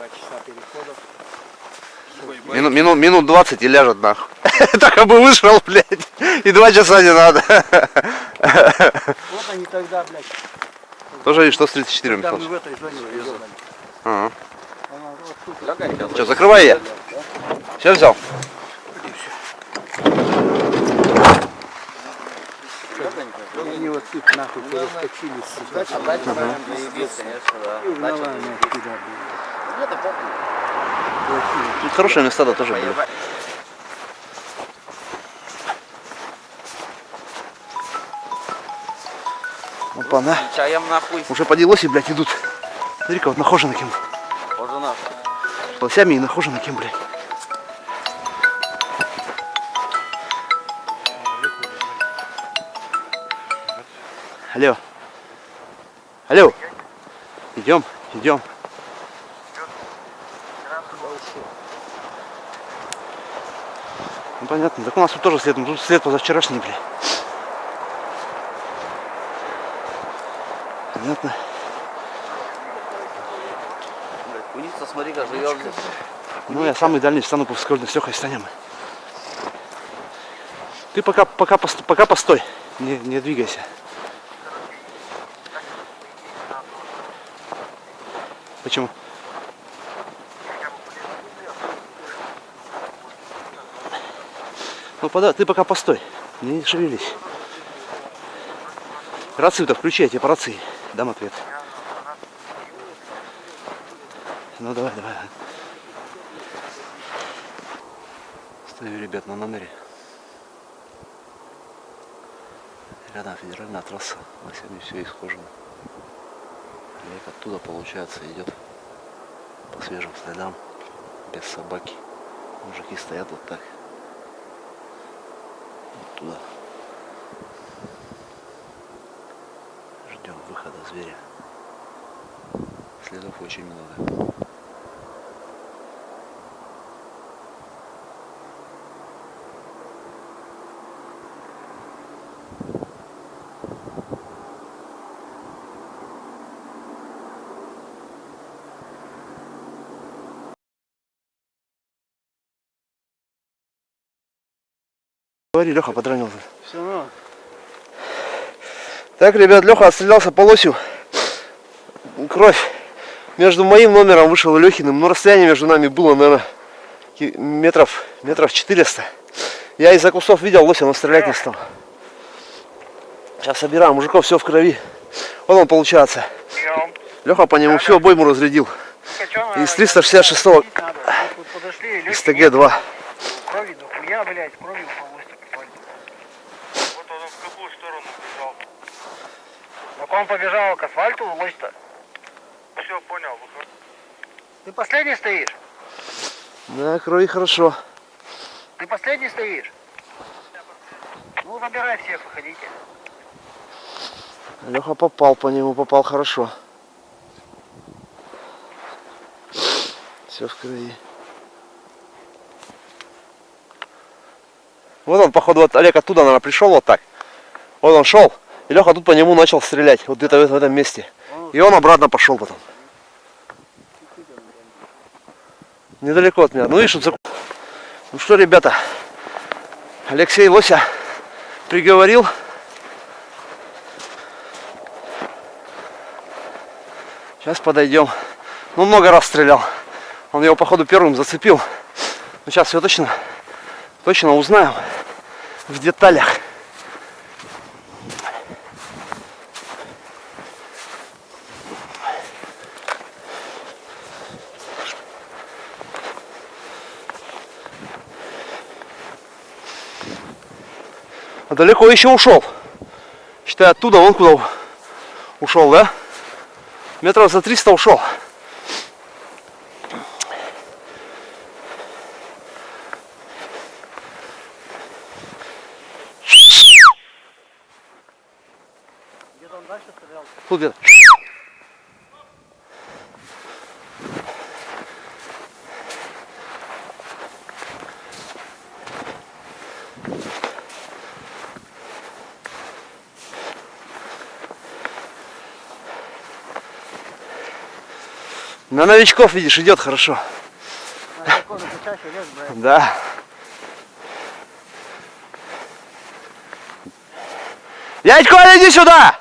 Два часа переходов. Мину, мину, минут 20 и ляжет нахуй. Так бы вышел, блядь, и два часа не надо. Вот они тогда, блядь. Тоже видишь, что с 34 Когда мы Михалыч? в этой зоне выезжали. Ага. Что, закрывай я. Все взял? Они вот тут нахуй перескочили, сука. А да. И заебись. туда, блядь. Тут хорошие места да тоже были. Опа, на. Чаем нахуй. Уже поделось и, блядь, идут. Смотри-ка, вот нахожено кем. Боже наш. Лосями и нахожено кем, блядь. Алло. Алло. Идем, идем. Ну понятно, так у нас тут тоже след, ну, тут след позавчерашний, блядь. Понятно. Блядь, куница, смотри, как живет здесь. Ну, я самый дальний встану по с Лехой станем. Ты пока, пока, пост- пока постой, не, не двигайся. Почему? Ну, пода, ты пока постой, не шевелись. Рацию-то включи, я по рации дам ответ. Ну, давай, давай. Стою, ребят, на номере. Рядом федеральная трасса, на сегодня все исхожено. Олег оттуда, получается, идет по свежим следам, без собаки. Мужики стоят вот так. Туда. Ждем выхода зверя. Следов очень много. Говори, Леха подранился. Все равно. Так, ребят, Леха отстрелялся по лосю. Кровь. Между моим номером вышел и Лехиным. Но расстояние между нами было, наверное, метров, метров 400. Я из-за кустов видел лося, но стрелять не стал. Сейчас собираем. Мужиков все в крови. Вот он получается. Леха по нему всю обойму разрядил. Из 366-го Подошли, из легкий ТГ-2. крови, дохуя, блядь, кровью Так он побежал к асфальту, лось-то. Все, понял, выхожу. Ты последний стоишь? Да, крови хорошо. Ты последний стоишь? Ну, забирай всех, выходите. Леха попал по нему, попал хорошо. Все в крови. Вот он, походу, вот Олег оттуда, наверное, пришел вот так. Вот он шел, и Леха тут по нему начал стрелять, вот где-то в этом месте. И он обратно пошел потом. Недалеко от меня. Ну видишь, вот за- Ну что, ребята, Алексей Лося приговорил. Сейчас подойдем. Ну, много раз стрелял. Он его, походу, первым зацепил. Ну, сейчас все точно, точно узнаем в деталях. Далеко еще ушел. Считай, оттуда он куда ушел, да? Метров за 300 ушел. Тут где-то. На новичков, видишь, идет хорошо. Да. Дядь иди сюда!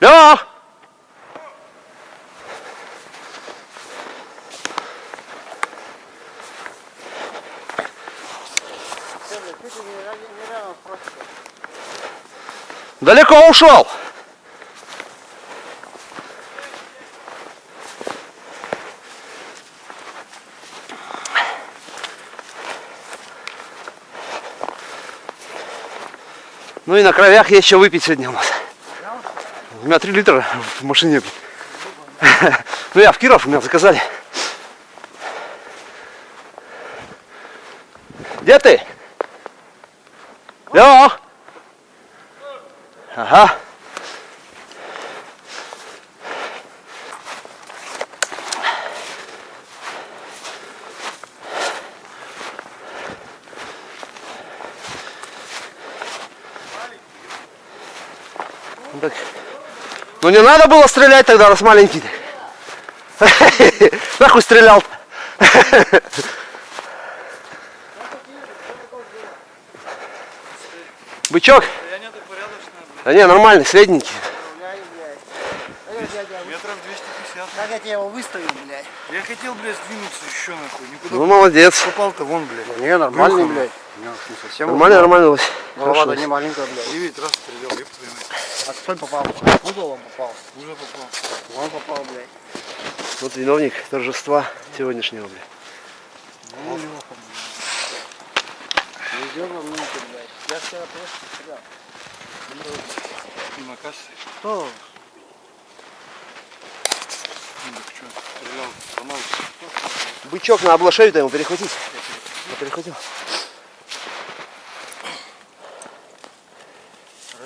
Лех! Ты, не, с просекой. Далеко ушел. Ну и на кровях есть еще выпить сегодня у нас. У меня 3 литра в машине. Ну я в Киров, у меня заказали. Где ты? Лех! Ага. Так. Ну не надо было стрелять тогда, раз маленький. ты. Нахуй стрелял. Бычок? Да не, нормальный, средненький. Метров 250. Как я тебе его выставил, блядь? Я хотел, блядь, сдвинуться еще нахуй. Никуда Ну молодец. попал-то вон, блядь. Не, нормальный, Брюхом. блядь. Не, не совсем. Нормально, нормально. Лось. Голова-то Хорошо. не маленькая, блядь. Девять раз стрелял, еб твою мать. А кто попал? В угол он попал. Уже попал. Он попал, блядь. Вот виновник торжества сегодняшнего, блядь. Ну, Леха, блядь. Везет во мне, блядь. Я вчера просто стрелял. Ну, стрелял, сломал. Бычок на облашею-то ему перехватить. Я перехватил.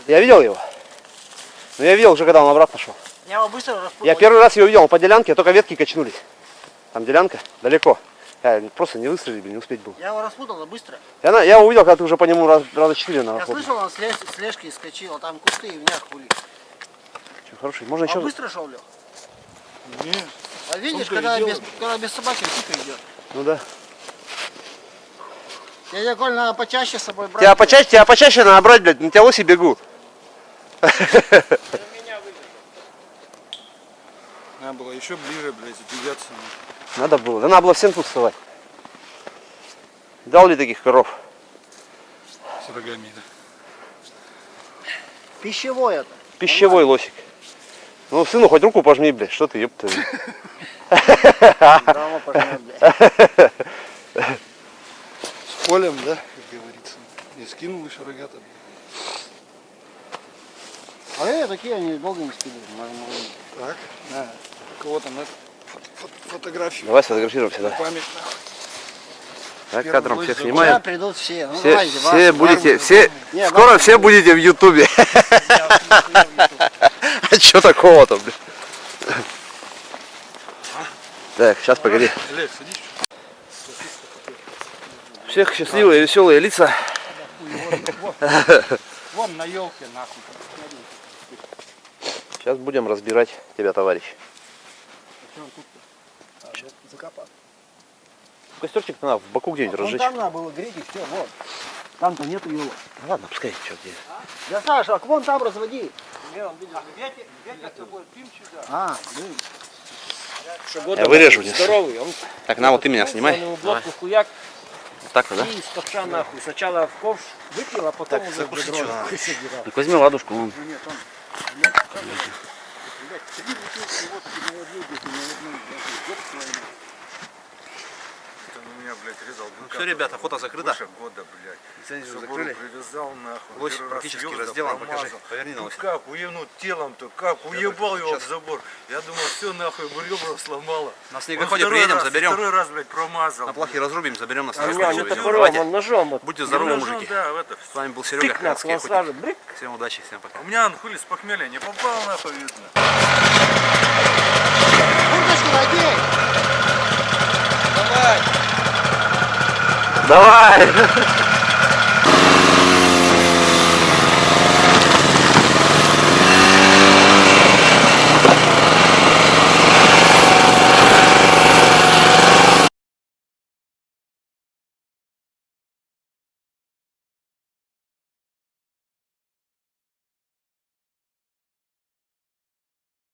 Я видел его. Но я видел уже, когда он обратно шел. Я его быстро распутал. Я первый раз его видел, он по делянке, только ветки качнулись. Там делянка, далеко. Я просто не выстрелить, блин, не успеть был. Я его распутал, да быстро. Я, на- я увидел, когда ты уже по нему раз, раза четыре Я находил. слышал, он с, лес, с лежки скочил, а там кусты и в нях были. Хороший, можно А еще... быстро шел, Лех? Не, А видишь, когда без, когда без собаки тихо идет. Ну да. Дядя Коль, надо почаще с собой брать. Тебя почаще, тебя почаще надо брать, блядь, на тебя лоси бегу. надо было еще ближе, блядь, задвигаться. Надо было. Да надо было всем тут вставать. Дал ли таких коров? С рогами, да. Пищевой это. Пищевой лосик. Ну, сыну хоть руку пожми, блядь, что ты, ёпта. Блядь. С полем, да, как говорится. Не скинул еще рогата. А э, такие они долго не скидывают. Так, на. Кого там, на фото- фото- фотографию. Давай сфотографируемся, да. Память. Так, кадром всех снимаем. придут все. Ну, Все, давайте, вас, все вас. будете, все, Не, скоро вас все будете в Ютубе. А что такого-то, блядь? Так, сейчас погоди. Всех счастливые, веселые лица. Вон на елке, нахуй. Сейчас будем разбирать тебя, товарищ. Закопал. Костерчик надо в боку где-нибудь Вон разжечь. там надо было греть и все, вот. Там-то нету елок. Ладно, пускай, что где. Да, Саша, а вон там разводи. А, блин. Я вырежу. не- Здоровый, он Так, на, вот ты меня снимай. хуяк Вот так вот, да? и из ковша нахуй. Сначала в ковш выпил, а потом уже в бедро. Так возьми ладушку. вон. Там у меня, блядь, резал быка. Все, ребята, фото закрыто. Больше года, блядь. Лицензию закрыли. привязал, нахуй. Лось Первый раз практически звезды разделан, покажи. промазал. Поверни на Ну лось. как, уебнул телом-то, как, уебал его в забор. Я думал, все нахуй, ребра сломало. На снегоходе приедем, раз- заберем. Второй раз, блядь, промазал. На плахе разрубим, заберем на А снегоходе. топором, Давайте. он ножом. Вот. Будьте здоровы, Ну, мужики. Да, в это. С вами был Серега, Тык сразу брик. Всем удачи, всем пока. У меня анхули с похмелья не попал, нахуй, видно. Курточку надень. Давай!